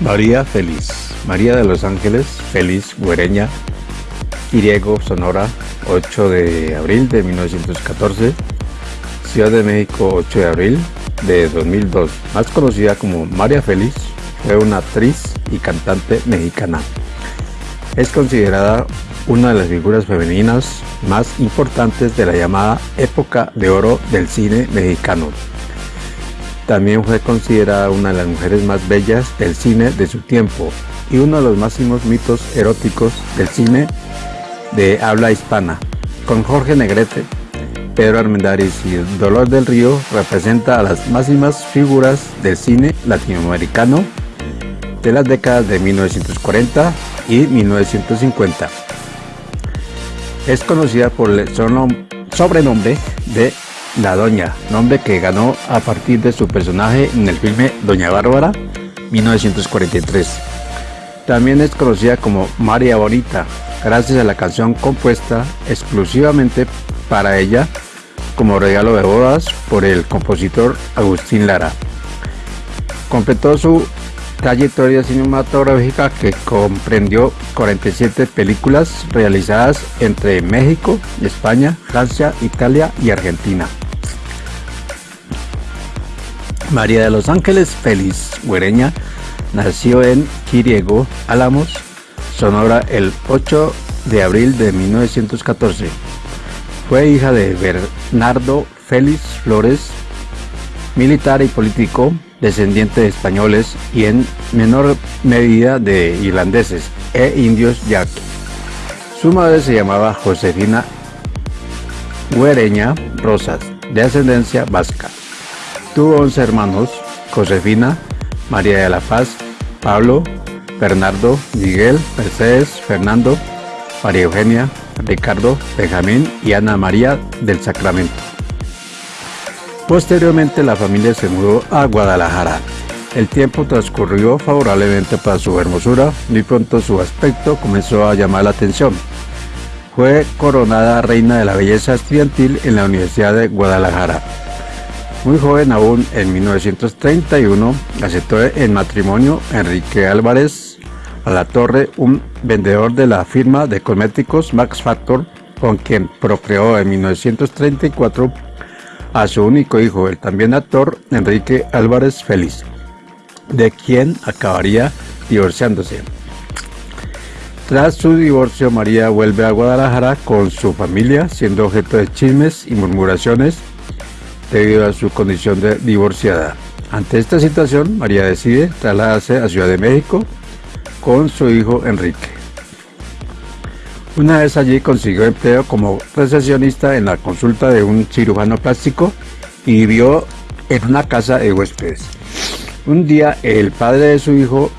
María Feliz, María de los Ángeles Feliz Güereña, Iriego, Sonora, 8 de abril de 1914, Ciudad de México, 8 de abril de 2002, más conocida como María Feliz, fue una actriz y cantante mexicana. Es considerada una de las figuras femeninas más importantes de la llamada época de oro del cine mexicano. También fue considerada una de las mujeres más bellas del cine de su tiempo y uno de los máximos mitos eróticos del cine de habla hispana. Con Jorge Negrete, Pedro Armendáriz y Dolor del Río representa a las máximas figuras del cine latinoamericano de las décadas de 1940 y 1950. Es conocida por el sobrenombre de la Doña, nombre que ganó a partir de su personaje en el filme Doña Bárbara, 1943. También es conocida como María Bonita, gracias a la canción compuesta exclusivamente para ella como regalo de bodas por el compositor Agustín Lara. Completó su trayectoria cinematográfica que comprendió 47 películas realizadas entre México, España, Francia, Italia y Argentina. María de los Ángeles Félix Güereña nació en Quiriego, Álamos, Sonora el 8 de abril de 1914. Fue hija de Bernardo Félix Flores, militar y político, descendiente de españoles y en menor medida de irlandeses e indios yaqui. Su madre se llamaba Josefina Güereña Rosas, de ascendencia vasca. Tuvo 11 hermanos, Josefina, María de la Paz, Pablo, Bernardo, Miguel, Mercedes, Fernando, María Eugenia, Ricardo, Benjamín y Ana María del Sacramento. Posteriormente la familia se mudó a Guadalajara. El tiempo transcurrió favorablemente para su hermosura, muy pronto su aspecto comenzó a llamar la atención. Fue coronada reina de la belleza estudiantil en la Universidad de Guadalajara. Muy joven aún, en 1931, aceptó en matrimonio Enrique Álvarez a la Torre, un vendedor de la firma de cosméticos Max Factor, con quien procreó en 1934 a su único hijo, el también actor Enrique Álvarez Félix, de quien acabaría divorciándose. Tras su divorcio, María vuelve a Guadalajara con su familia, siendo objeto de chismes y murmuraciones debido a su condición de divorciada. Ante esta situación, María decide trasladarse a Ciudad de México con su hijo Enrique. Una vez allí consiguió empleo como recesionista en la consulta de un cirujano plástico y vivió en una casa de huéspedes. Un día el padre de su hijo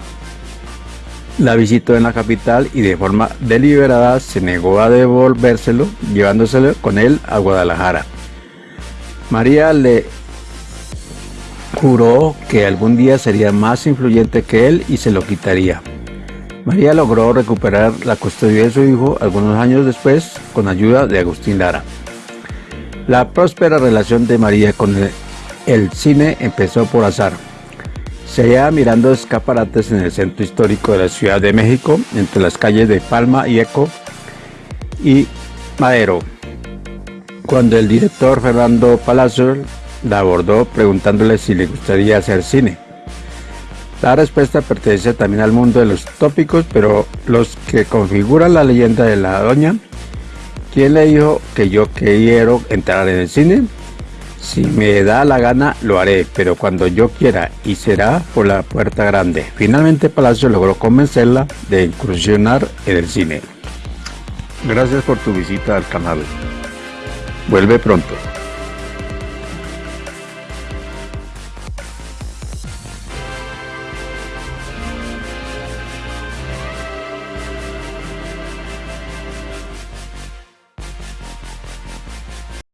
la visitó en la capital y de forma deliberada se negó a devolvérselo, llevándoselo con él a Guadalajara. María le juró que algún día sería más influyente que él y se lo quitaría. María logró recuperar la custodia de su hijo algunos años después con ayuda de Agustín Lara. La próspera relación de María con el, cine empezó por azar. Se hallaba mirando escaparates en el centro histórico de la Ciudad de México, entre las calles de Palma y Eco y Madero, cuando el director Fernando Palacio la abordó preguntándole si le gustaría hacer cine. La respuesta pertenece también al mundo de los tópicos, pero los que configuran la leyenda de la doña, ¿quién le dijo que yo quiero entrar en el cine? Si me da la gana lo haré, pero cuando yo quiera y será por la puerta grande. Finalmente Palacio logró convencerla de incursionar en el cine. Gracias por tu visita al canal. Vuelve pronto.